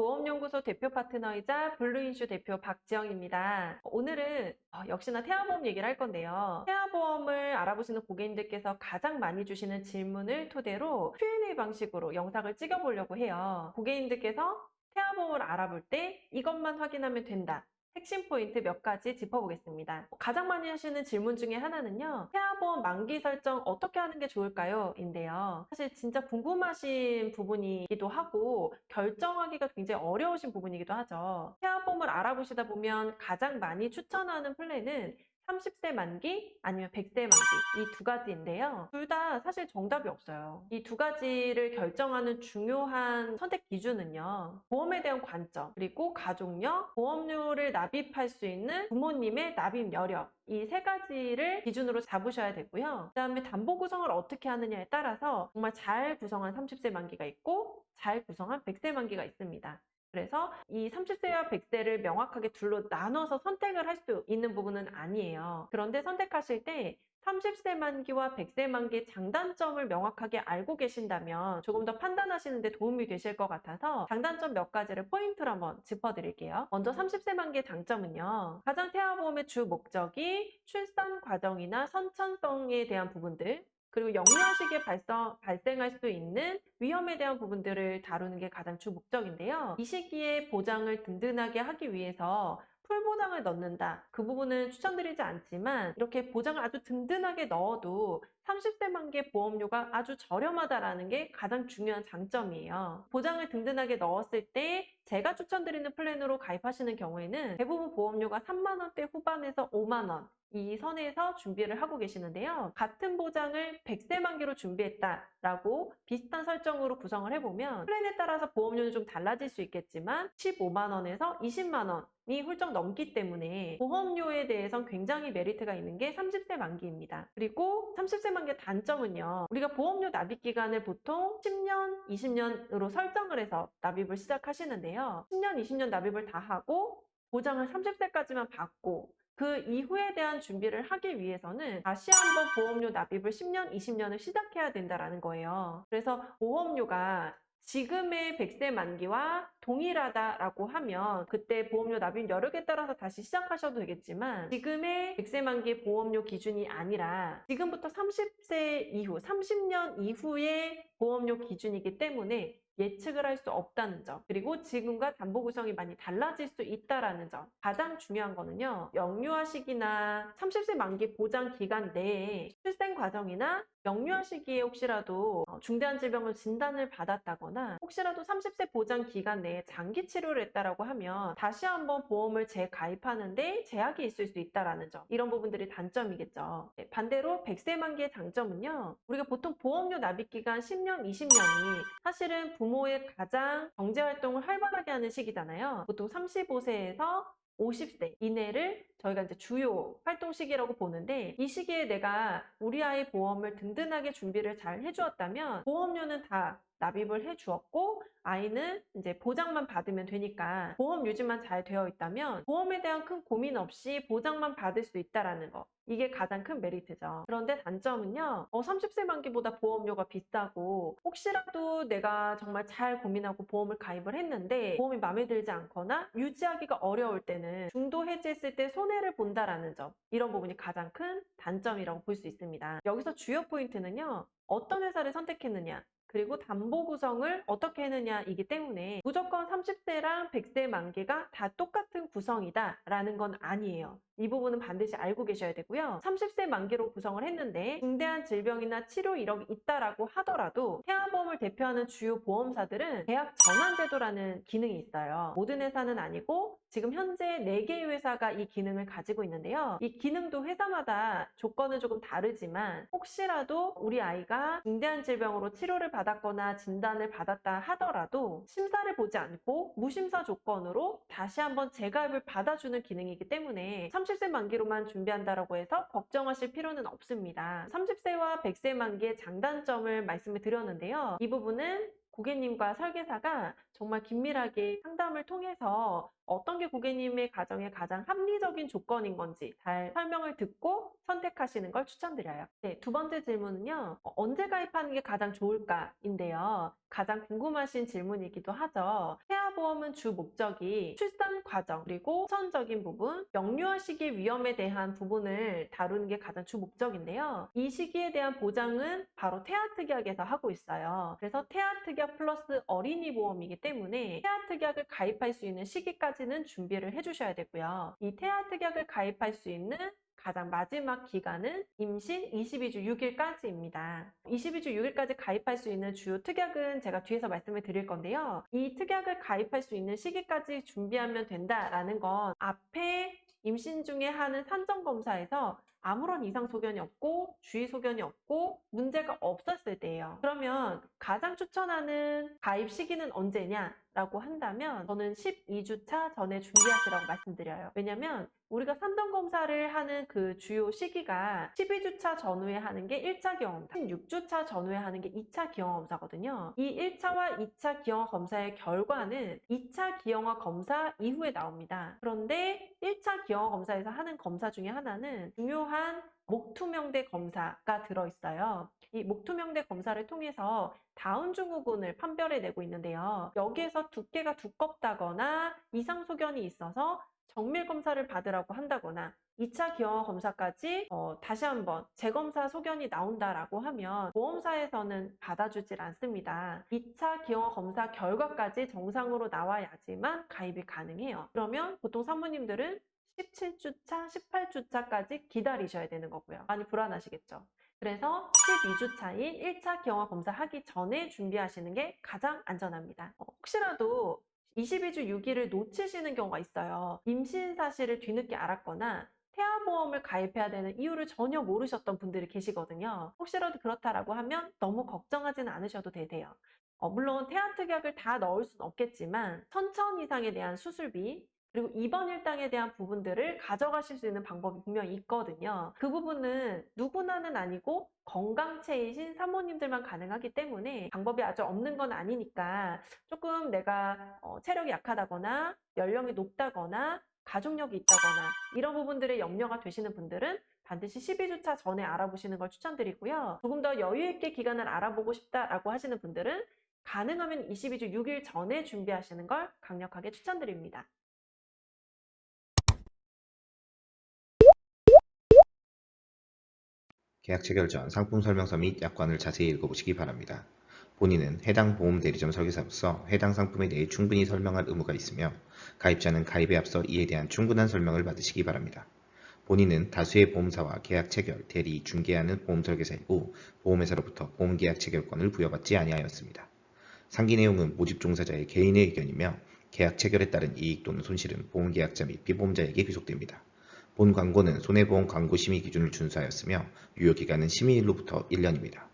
보험연구소 대표 파트너이자 블루인슈 대표 박지영입니다. 오늘은 어, 역시나 태아보험 얘기를 할 건데요. 태아보험을 알아보시는 고객님들께서 가장 많이 주시는 질문을 토대로 Q&A 방식으로 영상을 찍어보려고 해요. 고객님들께서 태아보험을 알아볼 때 이것만 확인하면 된다. 핵심 포인트 몇 가지 짚어보겠습니다. 가장 많이 하시는 질문 중에 하나는요. 태아보험 만기 설정 어떻게 하는 게 좋을까요? 인데요. 사실 진짜 궁금하신 부분이기도 하고 결정하기가 굉장히 어려우신 부분이기도 하죠. 태아보험을 알아보시다 보면 가장 많이 추천하는 플랜은 30세 만기 아니면 100세 만기 이 두 가지인데요. 둘 다 사실 정답이 없어요. 이 두 가지를 결정하는 중요한 선택 기준은요. 보험에 대한 관점, 그리고 가족력, 보험료를 납입할 수 있는 부모님의 납입 여력 이세 가지를 기준으로 잡으셔야 되고요. 그 다음에 담보 구성을 어떻게 하느냐에 따라서 정말 잘 구성한 30세 만기가 있고 잘 구성한 100세 만기가 있습니다. 그래서 이 30세와 100세를 명확하게 둘로 나눠서 선택을 할 수 있는 부분은 아니에요. 그런데 선택하실 때 30세 만기와 100세 만기의 장단점을 명확하게 알고 계신다면 조금 더 판단하시는 데 도움이 되실 것 같아서 장단점 몇 가지를 포인트로 한번 짚어드릴게요. 먼저 30세 만기의 장점은요. 가장 태아보험의 주 목적이 출산 과정이나 선천성에 대한 부분들 그리고 영유아 시기에 발성, 발생할 수 있는 위험에 대한 부분들을 다루는 게 가장 주 목적인데요. 이 시기에 보장을 든든하게 하기 위해서 풀보장을 넣는다. 그 부분은 추천드리지 않지만 이렇게 보장을 아주 든든하게 넣어도 30세 만기의 보험료가 아주 저렴하다라는 게 가장 중요한 장점이에요. 보장을 든든하게 넣었을 때 제가 추천드리는 플랜으로 가입하시는 경우에는 대부분 보험료가 3만 원대 후반에서 5만 원, 이 선에서 준비를 하고 계시는데요. 같은 보장을 100세 만기로 준비했다라고 비슷한 설정으로 구성을 해보면 플랜에 따라서 보험료는 좀 달라질 수 있겠지만 15만 원에서 20만 원 이 훌쩍 넘기 때문에 보험료에 대해선 굉장히 메리트가 있는 게 30세 만기입니다. 그리고 30세 만기 의 단점은요. 우리가 보험료 납입 기간을 보통 10년, 20년으로 설정을 해서 납입을 시작하시는데요. 10년, 20년 납입을 다 하고 보장을 30세까지만 받고 그 이후에 대한 준비를 하기 위해서는 다시 한번 보험료 납입을 10년, 20년을 시작해야 된다는 거예요. 그래서 보험료가 지금의 100세 만기와 동일하다라고 하면 그때 보험료 납입 여력에 따라서 다시 시작하셔도 되겠지만 지금의 100세 만기 보험료 기준이 아니라 지금부터 30세 이후, 30년 이후의 보험료 기준이기 때문에 예측을 할 수 없다는 점 그리고 지금과 담보 구성이 많이 달라질 수 있다는 점. 가장 중요한 거는요 영유아 시기나 30세 만기 보장 기간 내에 출생 과정이나 영유아 시기에 혹시라도 어, 중대한 질병을 진단을 받았다거나 혹시라도 30세 보장 기간 내에 장기 치료를 했다라고 하면 다시 한번 보험을 재가입하는데 제약이 있을 수 있다는 점 이런 부분들이 단점이겠죠. 네, 반대로 100세 만기의 장점은요. 우리가 보통 보험료 납입 기간 10년, 20년이 사실은 부모의 가장 경제활동을 활발하게 하는 시기잖아요. 보통 35세에서 50세 이내를 저희가 이제 주요 활동 시기라고 보는데 이 시기에 내가 우리 아이 보험을 든든하게 준비를 잘 해주었다면 보험료는 다 납입을 해 주었고 아이는 이제 보장만 받으면 되니까 보험 유지만 잘 되어 있다면 보험에 대한 큰 고민 없이 보장만 받을 수 있다라는 거 이게 가장 큰 메리트죠. 그런데 단점은요. 어, 30세 만기보다 보험료가 비싸고 혹시라도 내가 정말 잘 고민하고 보험을 가입을 했는데 보험이 마음에 들지 않거나 유지하기가 어려울 때는 중도 해지했을 때 손해를 본다라는 점 이런 부분이 가장 큰 단점이라고 볼 수 있습니다. 여기서 주요 포인트는요. 어떤 회사를 선택했느냐 그리고 담보 구성을 어떻게 했느냐 이기 때문에 무조건 30세랑 100세 만기가 다 똑같은 구성이다 라는 건 아니에요. 이 부분은 반드시 알고 계셔야 되고요. 30세 만기로 구성을 했는데 중대한 질병이나 치료 이력이 있다라고 하더라도 태아보험을 대표하는 주요 보험사들은 계약 전환 제도라는 기능이 있어요. 모든 회사는 아니고 지금 현재 4개의 회사가 이 기능을 가지고 있는데요. 이 기능도 회사마다 조건은 조금 다르지만 혹시라도 우리 아이가 중대한 질병으로 치료를 받 았거나 진단을 받았다 하더라도 심사를 보지 않고 무심사 조건으로 다시 한번 재가입을 받아주는 기능이기 때문에 30세 만기로만 준비한다고 해서 걱정하실 필요는 없습니다. 30세와 100세 만기의 장단점을 말씀을 드렸는데요. 이 부분은 고객님과 설계사가 정말 긴밀하게 상담을 통해서 어떤 게 고객님의 가정에 가장 합리적인 조건인 건지 잘 설명을 듣고 선택하시는 걸 추천드려요. 네, 두 번째 질문은요. 어, 언제 가입하는 게 가장 좋을까인데요. 가장 궁금하신 질문이기도 하죠. 태아 태아보험은 주 목적이 출산 과정 그리고 선적인 부분, 영유아 시기 위험에 대한 부분을 다루는 게 가장 주 목적인데요. 이 시기에 대한 보장은 바로 태아특약에서 하고 있어요. 그래서 태아특약 플러스 어린이 보험이기 때문에 태아특약을 가입할 수 있는 시기까지 는 준비를 해주셔야 되고요. 이 태아 특약을 가입할 수 있는 가장 마지막 기간은 임신 22주 6일까지입니다. 22주 6일까지 가입할 수 있는 주요 특약은 제가 뒤에서 말씀을 드릴 건데요. 이 특약을 가입할 수 있는 시기까지 준비하면 된다라는 건 앞에 임신 중에 하는 산정검사에서 아무런 이상 소견이 없고 주의 소견이 없고 문제가 없었을 때예요. 그러면 가장 추천하는 가입 시기는 언제냐? 라고 한다면 저는 12주차 전에 준비하시라고 말씀드려요. 왜냐면 우리가 산정 검사를 하는 그 주요 시기가 12주차 전후에 하는 게 1차 기형검사, 16주차 전후에 하는 게 2차 기형검사거든요. 이 1차와 2차 기형화 검사의 결과는 2차 기형화 검사 이후에 나옵니다. 그런데 1차 기형화 검사에서 하는 검사 중에 하나는 중요한 목투명대 검사가 들어있어요. 이 목투명대 검사를 통해서 다운 증후군을 판별해내고 있는데요. 여기에서 두께가 두껍다거나 이상 소견이 있어서 정밀 검사를 받으라고 한다거나 2차 기형화 검사까지 어, 다시 한번 재검사 소견이 나온다라고 하면 보험사에서는 받아주질 않습니다. 2차 기형화 검사 결과까지 정상으로 나와야지만 가입이 가능해요. 그러면 보통 산모님들은 17주차, 18주차까지 기다리셔야 되는 거고요. 많이 불안하시겠죠? 그래서 12주차인 1차 기형화 검사 하기 전에 준비하시는 게 가장 안전합니다. 어, 혹시라도 22주 6일을 놓치시는 경우가 있어요. 임신 사실을 뒤늦게 알았거나 태아보험을 가입해야 되는 이유를 전혀 모르셨던 분들이 계시거든요. 혹시라도 그렇다라고 하면 너무 걱정하지는 않으셔도 되세요. 어, 물론 태아 특약을 다 넣을 수는 없겠지만 천천 이상에 대한 수술비 그리고 입원 일당에 대한 부분들을 가져가실 수 있는 방법이 분명히 있거든요. 그 부분은 누구나는 아니고 건강체이신 사모님들만 가능하기 때문에 방법이 아주 없는 건 아니니까 조금 내가 어, 체력이 약하다거나 연령이 높다거나 가족력이 있다거나 이런 부분들에 염려가 되시는 분들은 반드시 12주차 전에 알아보시는 걸 추천드리고요. 조금 더 여유 있게 기간을 알아보고 싶다라고 하시는 분들은 가능하면 22주 6일 전에 준비하시는 걸 강력하게 추천드립니다. 계약 체결 전 상품 설명서 및 약관을 자세히 읽어보시기 바랍니다. 본인은 해당 보험 대리점 설계사로서 해당 상품에 대해 충분히 설명할 의무가 있으며 가입자는 가입에 앞서 이에 대한 충분한 설명을 받으시기 바랍니다. 본인은 다수의 보험사와 계약 체결, 대리, 중개하는 보험 설계사이고 보험회사로부터 보험 계약 체결권을 부여받지 아니하였습니다. 상기 내용은 모집 종사자의 개인의 의견이며 계약 체결에 따른 이익 또는 손실은 보험계약자 및 피보험자에게 귀속됩니다. 본 광고는 손해보험 광고 심의 기준을 준수하였으며 유효기간은 심의일로부터 1년입니다.